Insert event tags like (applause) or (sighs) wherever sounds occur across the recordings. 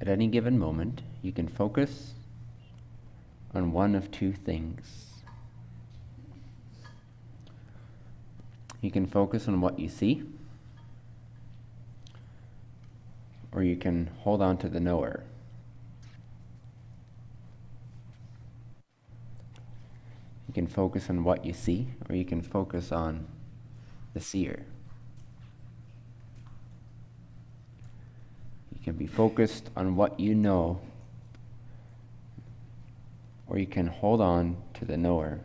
At any given moment, you can focus on one of two things. You can focus on what you see, or you can hold on to the knower. You can focus on what you see, or you can focus on the seer. You can be focused on what you know, or you can hold on to the knower.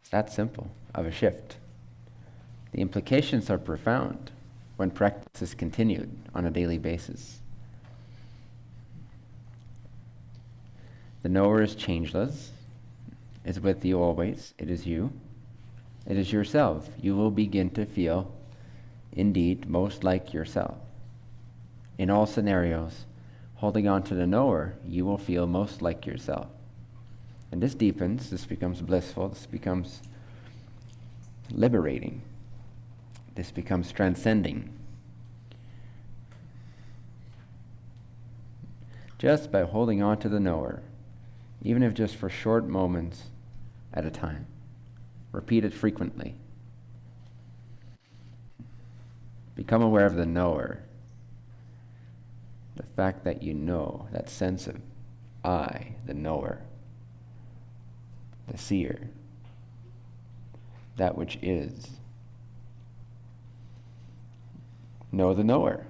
It's that simple of a shift. The implications are profound when practice is continued on a daily basis. The knower is changeless, is with you always, it is you, it is yourself. You will begin to feel, indeed, most like yourself. In all scenarios, holding on to the knower, you will feel most like yourself. And this deepens, this becomes blissful, this becomes liberating, this becomes transcending. Just by holding on to the knower, even if just for short moments at a time. Repeat it frequently. Become aware of the knower, the fact that you know, that sense of I, the knower the seer, that which is. Know the knower.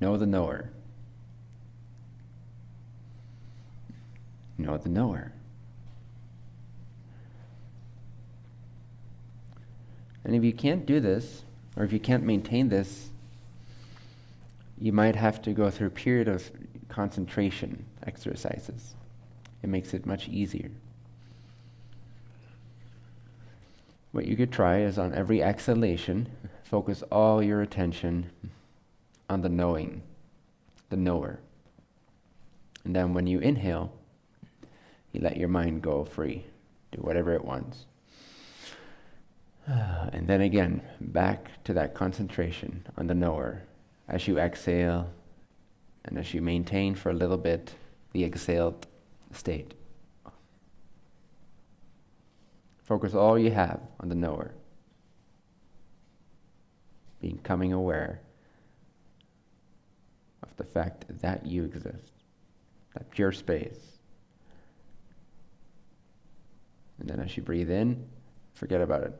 Know the knower. Know the knower. And if you can't do this, or if you can't maintain this, you might have to go through a period of concentration exercises. It makes it much easier. What you could try is on every exhalation, focus all your attention on the knowing, the knower. And then when you inhale, you let your mind go free, do whatever it wants. (sighs) And then again, back to that concentration on the knower. As you exhale, and as you maintain for a little bit the exhaled state. Focus all you have on the knower. Becoming aware of the fact that you exist, that pure space. And then as you breathe in, forget about it.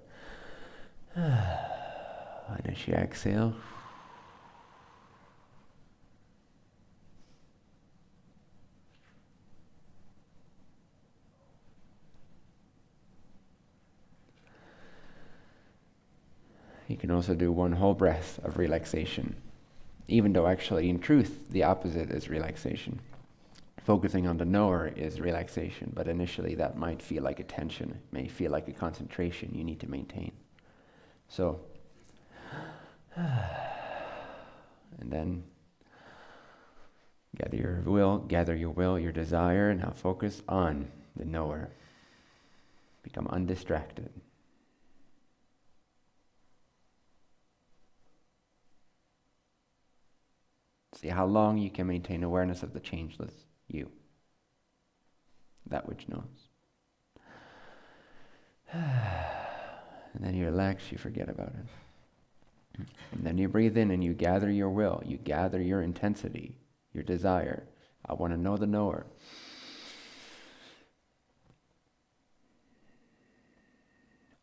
(sighs) And as you exhale, You can also do one whole breath of relaxation, even though actually, in truth, the opposite is relaxation. Focusing on the knower is relaxation, but initially that might feel like a tension, it may feel like a concentration you need to maintain. So, (sighs) and then gather your will, gather your will, your desire, and now focus on the knower. Become undistracted. See how long you can maintain awareness of the changeless you, that which knows. (sighs) And then you relax, you forget about it. And then you breathe in and you gather your will, you gather your intensity, your desire. I want to know the knower.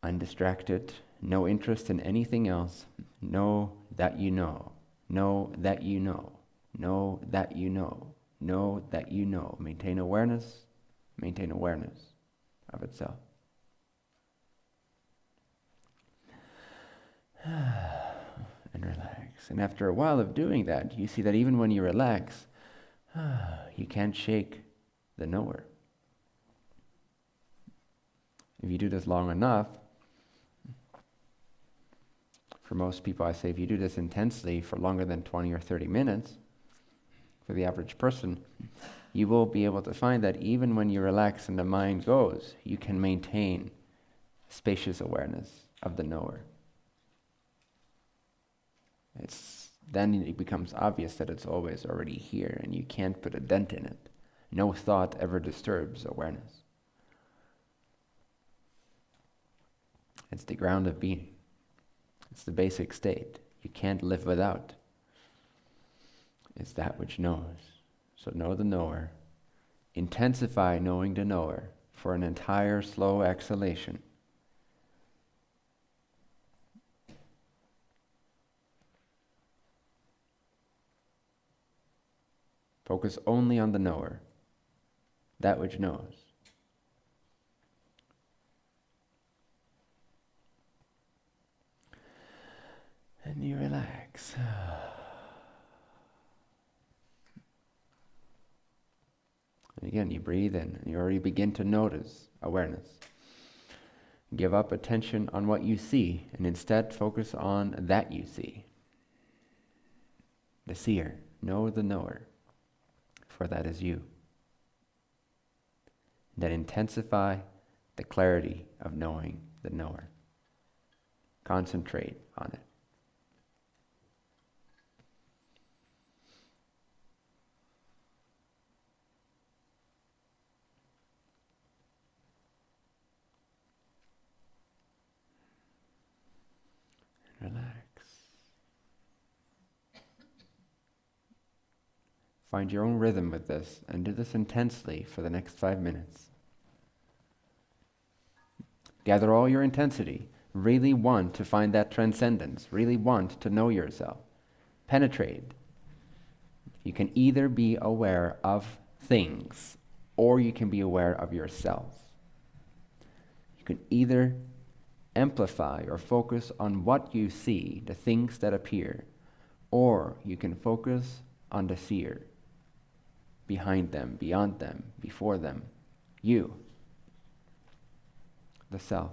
Undistracted, no interest in anything else. Know that you know. Know that you know. Know that you know. Know that you know. Maintain awareness. Maintain awareness of itself. (sighs) and relax. And after a while of doing that, you see that even when you relax, (sighs) you can't shake the knower. If you do this long enough, for most people, I say if you do this intensely for longer than 20 or 30 minutes, for the average person, you will be able to find that even when you relax and the mind goes, you can maintain spacious awareness of the knower. It's, then it becomes obvious that it's always already here and you can't put a dent in it. No thought ever disturbs awareness. It's the ground of being. It's the basic state. You can't live without. It's that which knows. So know the knower. Intensify knowing the knower for an entire slow exhalation. Focus only on the knower, that which knows. And you relax. (sighs) again, you breathe in, and you already begin to notice awareness. Give up attention on what you see, and instead focus on that you see. The seer, know the knower, for that is you. Then intensify the clarity of knowing the knower. Concentrate on it. Find your own rhythm with this and do this intensely for the next five minutes. Gather all your intensity. Really want to find that transcendence. Really want to know yourself. Penetrate. You can either be aware of things or you can be aware of yourself. You can either amplify or focus on what you see, the things that appear, or you can focus on the seer behind them, beyond them, before them. You, the self.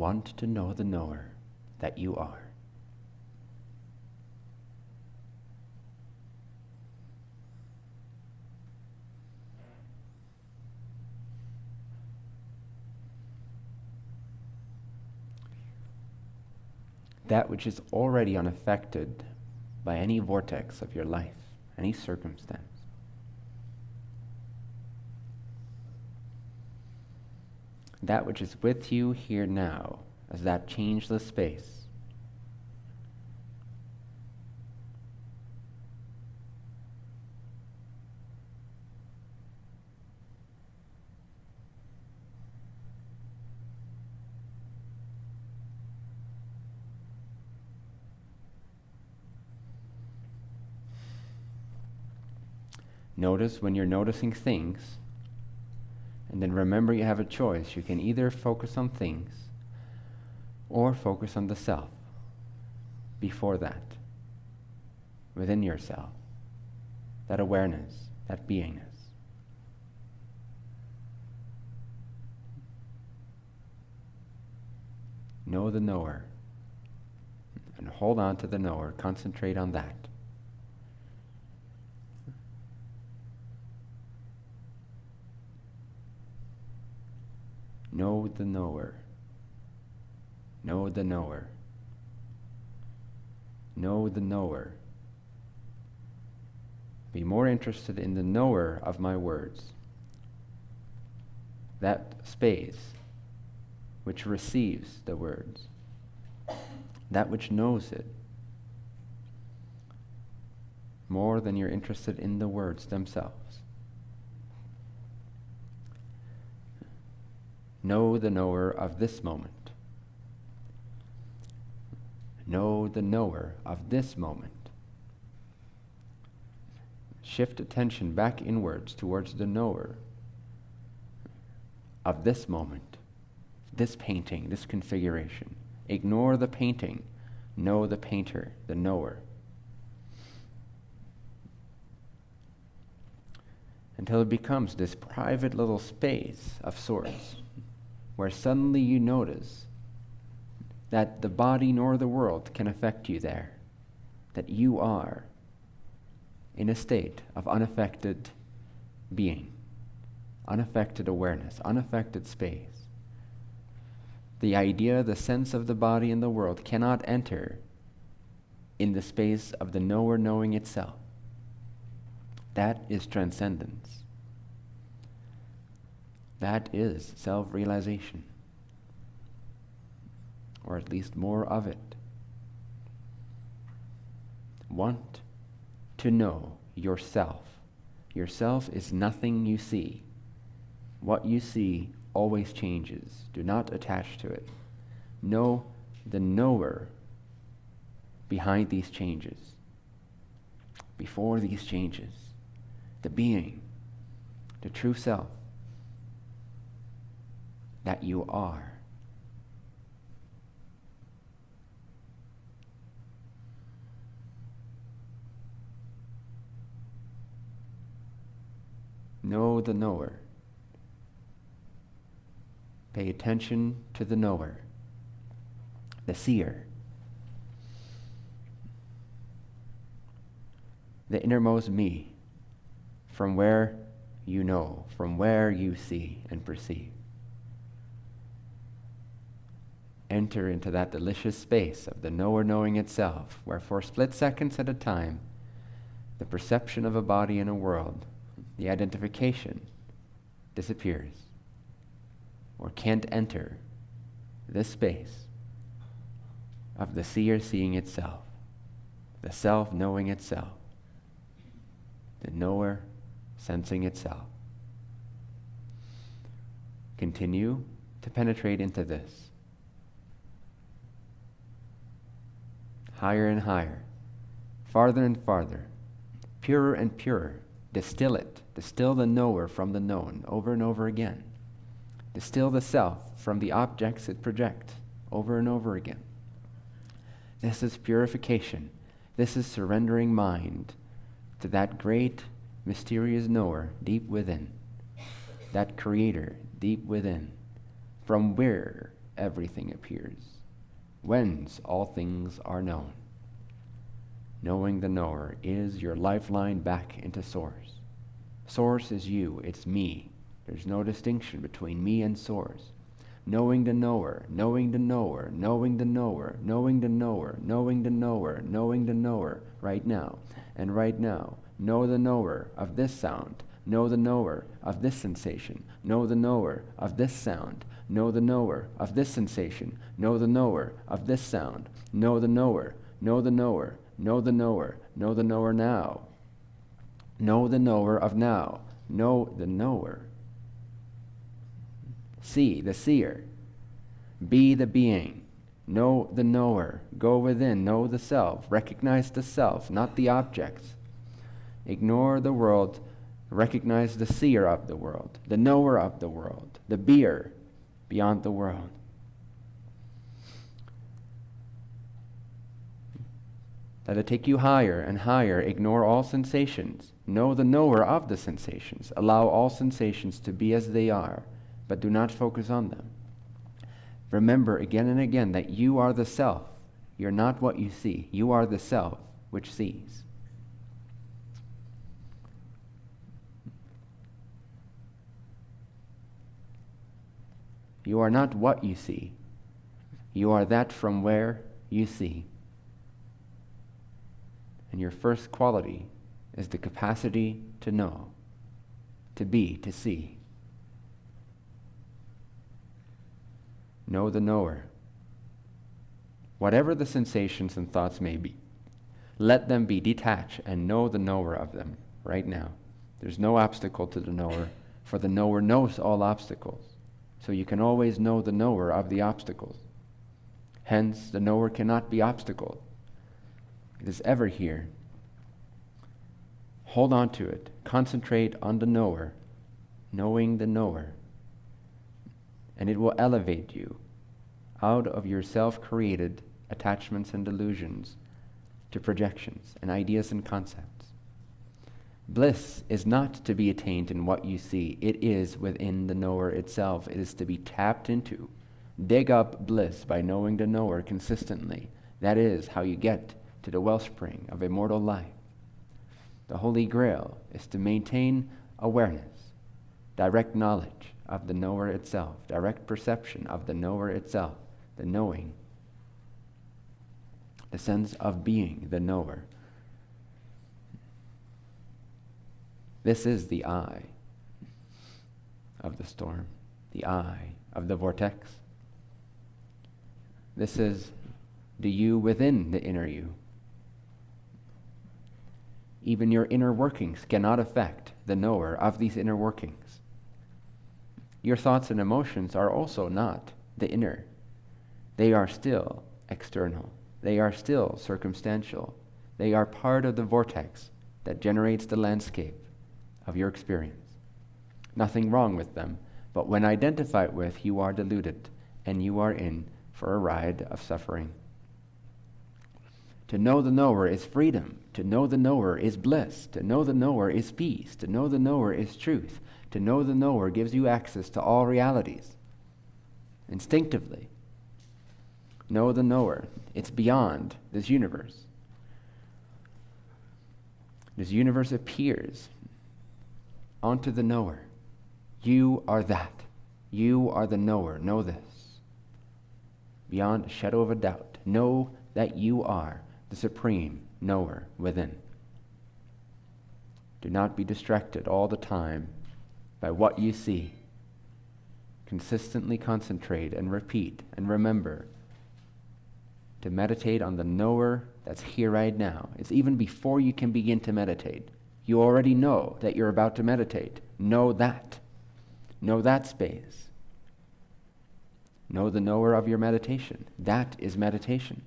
Want to know the knower that you are. That which is already unaffected by any vortex of your life, any circumstance. That which is with you here now as that changeless space. Notice when you're noticing things and then remember you have a choice. You can either focus on things or focus on the self before that, within yourself, that awareness, that beingness. Know the knower and hold on to the knower. Concentrate on that. Know the knower. Know the knower. Know the knower. Be more interested in the knower of my words. That space which receives the words, that which knows it, more than you're interested in the words themselves. Know the knower of this moment. Know the knower of this moment. Shift attention back inwards towards the knower of this moment, this painting, this configuration. Ignore the painting. Know the painter, the knower. Until it becomes this private little space of sorts where suddenly you notice that the body nor the world can affect you there, that you are in a state of unaffected being, unaffected awareness, unaffected space. The idea, the sense of the body and the world cannot enter in the space of the knower knowing itself. That is transcendence. That is self realization or at least more of it. Want to know yourself. Yourself is nothing you see. What you see always changes. Do not attach to it. Know the knower behind these changes, before these changes, the being, the true self that you are. Know the knower. Pay attention to the knower, the seer, the innermost me, from where you know, from where you see and perceive. Enter into that delicious space of the knower knowing itself, where for split seconds at a time, the perception of a body in a world the identification disappears or can't enter this space of the seer seeing itself, the self knowing itself, the knower sensing itself. Continue to penetrate into this. Higher and higher, farther and farther, purer and purer. Distill it Distill the knower from the known over and over again. Distill the self from the objects it projects over and over again. This is purification. This is surrendering mind to that great, mysterious knower deep within, that creator deep within, from where everything appears, whence all things are known. Knowing the knower is your lifeline back into source. Source is you, it's me. There's no distinction between me and source. Knowing the knower, knowing the knower, knowing the knower, knowing the knower, knowing the knower, knowing the knower, right now. And right now, know the knower of this sound, know the knower of this sensation, know the knower of this sound, know the knower of this sensation, know the knower of this sound, know the knower, know the knower, know the knower, know the knower now. Know the knower of now. Know the knower. See the seer. Be the being. Know the knower. Go within. Know the self. Recognize the self, not the objects. Ignore the world. Recognize the seer of the world, the knower of the world, the beer beyond the world. Let it take you higher and higher. Ignore all sensations. Know the knower of the sensations. Allow all sensations to be as they are, but do not focus on them. Remember again and again that you are the self. You're not what you see. You are the self which sees. You are not what you see. You are that from where you see. And your first quality is the capacity to know, to be, to see. Know the knower. Whatever the sensations and thoughts may be, let them be detached and know the knower of them right now. There's no obstacle to the knower, for the knower knows all obstacles. So you can always know the knower of the obstacles. Hence, the knower cannot be obstacle. It is ever here. Hold on to it. Concentrate on the knower, knowing the knower. And it will elevate you out of your self created attachments and delusions to projections and ideas and concepts. Bliss is not to be attained in what you see, it is within the knower itself. It is to be tapped into. Dig up bliss by knowing the knower consistently. That is how you get to the wellspring of immortal life. The Holy Grail is to maintain awareness, direct knowledge of the knower itself, direct perception of the knower itself, the knowing, the sense of being the knower. This is the eye of the storm, the eye of the vortex. This is the you within the inner you. Even your inner workings cannot affect the knower of these inner workings. Your thoughts and emotions are also not the inner. They are still external. They are still circumstantial. They are part of the vortex that generates the landscape of your experience. Nothing wrong with them, but when identified with, you are deluded and you are in for a ride of suffering. To know the knower is freedom. To know the knower is bliss. To know the knower is peace. To know the knower is truth. To know the knower gives you access to all realities. Instinctively. Know the knower. It's beyond this universe. This universe appears onto the knower. You are that. You are the knower. Know this. Beyond a shadow of a doubt. Know that you are the supreme knower within. Do not be distracted all the time by what you see. Consistently concentrate and repeat and remember to meditate on the knower that's here right now. It's even before you can begin to meditate. You already know that you're about to meditate. Know that. Know that space. Know the knower of your meditation. That is meditation.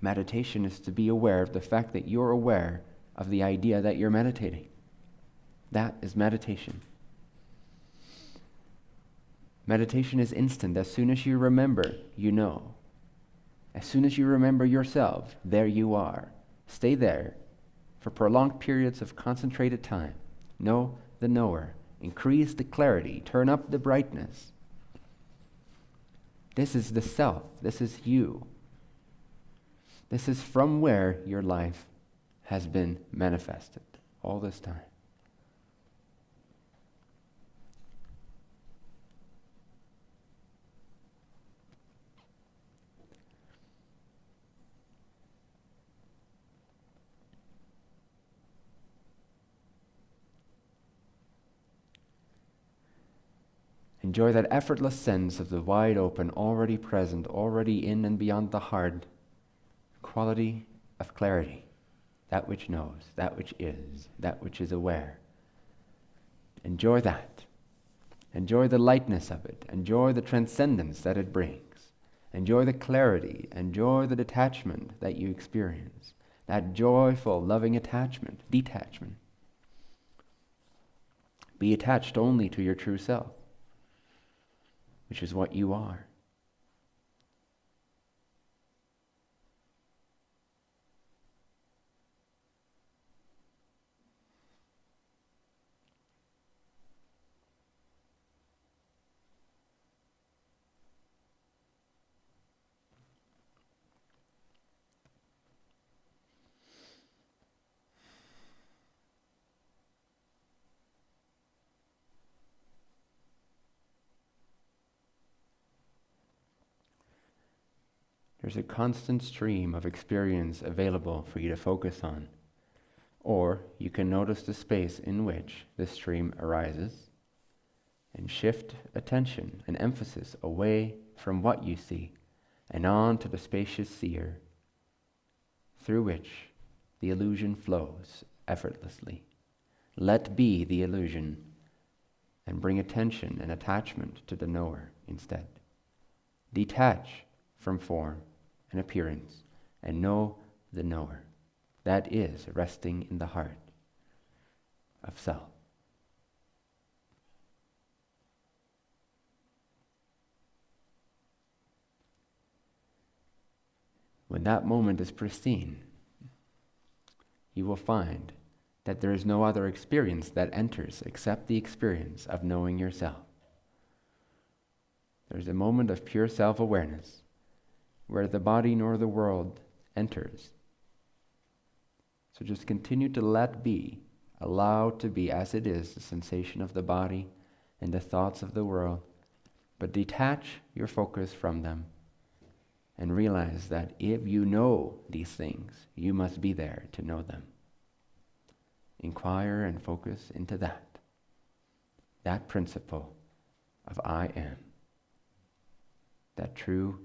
Meditation is to be aware of the fact that you're aware of the idea that you're meditating. That is meditation. Meditation is instant. As soon as you remember, you know. As soon as you remember yourself, there you are. Stay there for prolonged periods of concentrated time. Know the knower. Increase the clarity. Turn up the brightness. This is the self. This is you. This is from where your life has been manifested all this time. Enjoy that effortless sense of the wide open, already present, already in and beyond the heart quality of clarity, that which knows, that which is, that which is aware. Enjoy that. Enjoy the lightness of it. Enjoy the transcendence that it brings. Enjoy the clarity. Enjoy the detachment that you experience. That joyful, loving attachment, detachment. Be attached only to your true self, which is what you are. There's a constant stream of experience available for you to focus on. Or you can notice the space in which the stream arises and shift attention and emphasis away from what you see and on to the spacious seer through which the illusion flows effortlessly. Let be the illusion and bring attention and attachment to the knower instead. Detach from form and appearance and know the knower. That is resting in the heart of self. When that moment is pristine, you will find that there is no other experience that enters except the experience of knowing yourself. There's a moment of pure self awareness where the body nor the world enters. So just continue to let be, allow to be as it is the sensation of the body and the thoughts of the world, but detach your focus from them and realize that if you know these things, you must be there to know them. Inquire and focus into that, that principle of I am, that true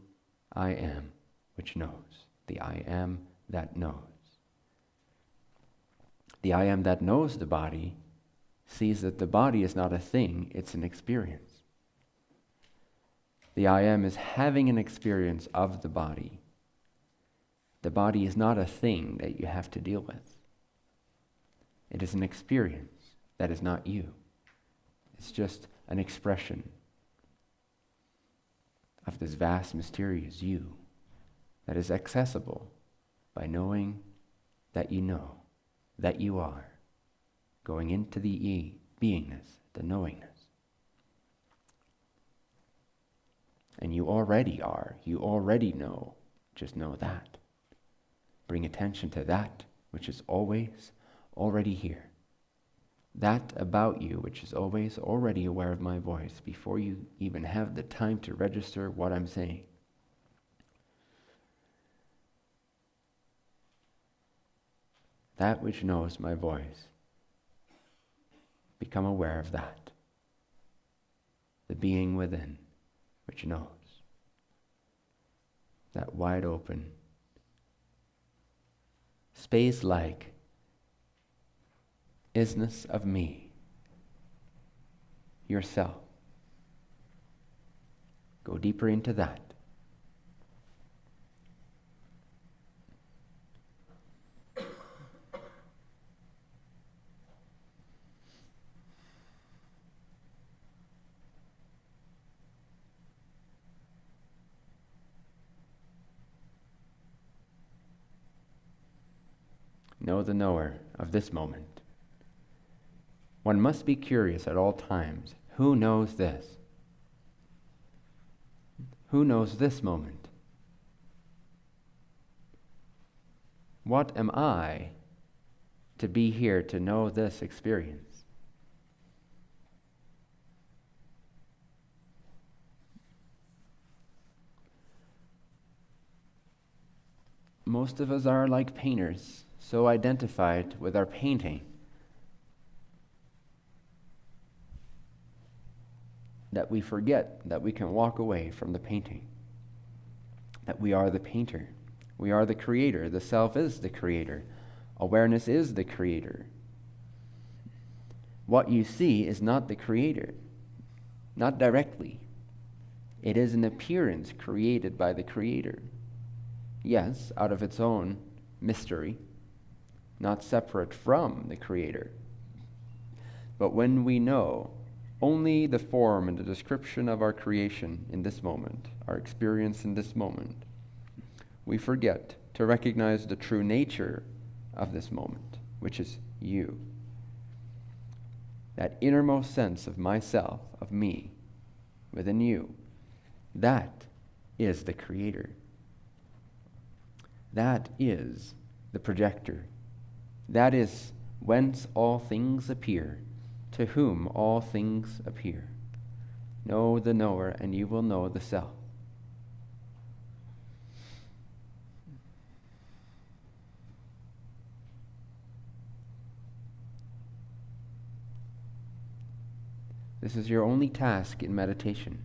I am which knows, the I am that knows. The I am that knows the body sees that the body is not a thing, it's an experience. The I am is having an experience of the body. The body is not a thing that you have to deal with. It is an experience that is not you. It's just an expression of this vast, mysterious you that is accessible by knowing that you know, that you are, going into the e, beingness, the knowingness. And you already are. You already know. Just know that. Bring attention to that which is always already here. That about you which is always already aware of my voice before you even have the time to register what I'm saying. That which knows my voice. Become aware of that. The being within which knows. That wide open, space like isness of me, yourself. Go deeper into that. know the knower of this moment. One must be curious at all times. Who knows this? Who knows this moment? What am I to be here to know this experience? Most of us are like painters so identified with our painting that we forget that we can walk away from the painting, that we are the painter. We are the creator. The self is the creator. Awareness is the creator. What you see is not the creator, not directly. It is an appearance created by the creator. Yes, out of its own mystery, not separate from the Creator. But when we know only the form and the description of our creation in this moment, our experience in this moment, we forget to recognize the true nature of this moment, which is you. That innermost sense of myself, of me, within you, that is the Creator. That is the projector that is whence all things appear, to whom all things appear. Know the knower, and you will know the self. This is your only task in meditation